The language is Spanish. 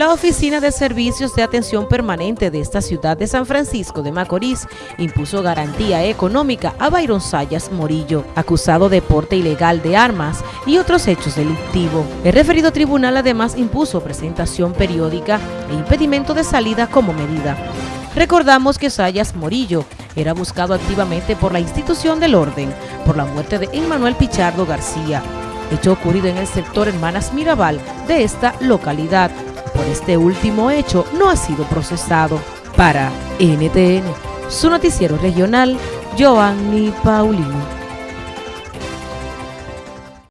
La Oficina de Servicios de Atención Permanente de esta ciudad de San Francisco de Macorís impuso garantía económica a Byron Sayas Morillo, acusado de porte ilegal de armas y otros hechos delictivos. El referido tribunal además impuso presentación periódica e impedimento de salida como medida. Recordamos que Sayas Morillo era buscado activamente por la institución del orden por la muerte de Emmanuel Pichardo García, hecho ocurrido en el sector Hermanas Mirabal de esta localidad. Por este último hecho no ha sido procesado. Para NTN, su noticiero regional, Giovanni Paulino.